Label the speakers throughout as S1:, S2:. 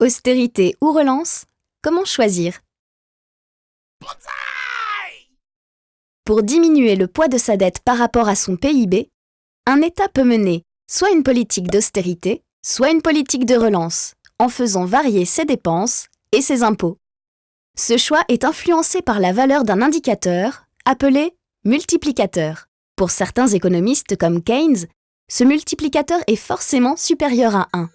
S1: Austérité ou relance Comment choisir? Pour diminuer le poids de sa dette par rapport à son PIB, un État peut mener soit une politique d'austérité, soit une politique de relance, en faisant varier ses dépenses et ses impôts. Ce choix est influencé par la valeur d'un indicateur appelé multiplicateur. Pour certains économistes comme Keynes, ce multiplicateur est forcément supérieur à 1.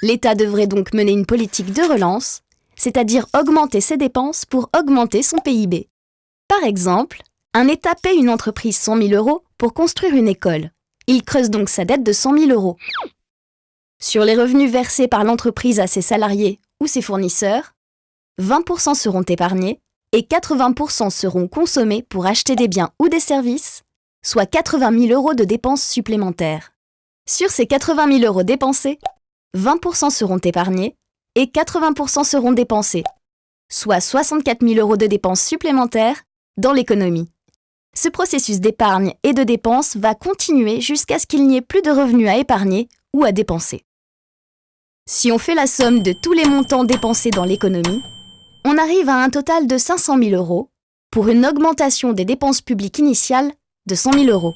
S1: L'État devrait donc mener une politique de relance, c'est-à-dire augmenter ses dépenses pour augmenter son PIB. Par exemple, un État paie une entreprise 100 000 euros pour construire une école. Il creuse donc sa dette de 100 000 euros. Sur les revenus versés par l'entreprise à ses salariés ou ses fournisseurs, 20% seront épargnés et 80% seront consommés pour acheter des biens ou des services, soit 80 000 euros de dépenses supplémentaires. Sur ces 80 000 euros dépensés, 20% seront épargnés et 80% seront dépensés, soit 64 000 euros de dépenses supplémentaires dans l'économie. Ce processus d'épargne et de dépenses va continuer jusqu'à ce qu'il n'y ait plus de revenus à épargner ou à dépenser. Si on fait la somme de tous les montants dépensés dans l'économie, on arrive à un total de 500 000 euros pour une augmentation des dépenses publiques initiales de 100 000 euros.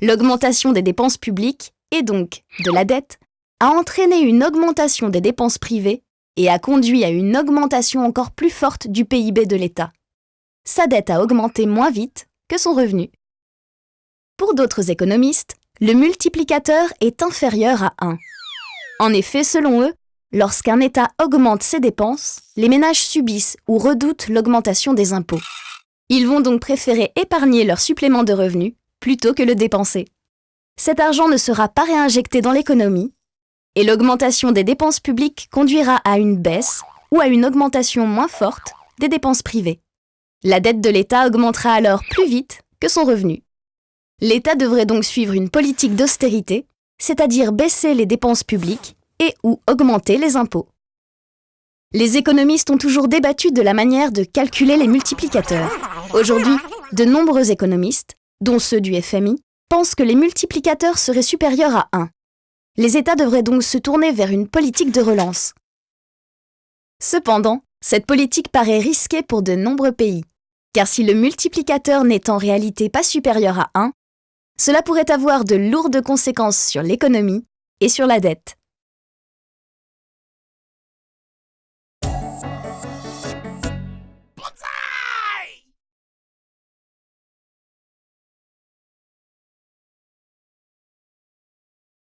S1: L'augmentation des dépenses publiques, et donc de la dette, a entraîné une augmentation des dépenses privées et a conduit à une augmentation encore plus forte du PIB de l'État. Sa dette a augmenté moins vite que son revenu. Pour d'autres économistes, le multiplicateur est inférieur à 1. En effet, selon eux, lorsqu'un État augmente ses dépenses, les ménages subissent ou redoutent l'augmentation des impôts. Ils vont donc préférer épargner leur supplément de revenus plutôt que le dépenser. Cet argent ne sera pas réinjecté dans l'économie, et l'augmentation des dépenses publiques conduira à une baisse ou à une augmentation moins forte des dépenses privées. La dette de l'État augmentera alors plus vite que son revenu. L'État devrait donc suivre une politique d'austérité, c'est-à-dire baisser les dépenses publiques et ou augmenter les impôts. Les économistes ont toujours débattu de la manière de calculer les multiplicateurs. Aujourd'hui, de nombreux économistes, dont ceux du FMI, pensent que les multiplicateurs seraient supérieurs à 1. Les États devraient donc se tourner vers une politique de relance. Cependant, cette politique paraît risquée pour de nombreux pays, car si le multiplicateur n'est en réalité pas supérieur à 1, cela pourrait avoir de lourdes conséquences sur l'économie et sur la dette.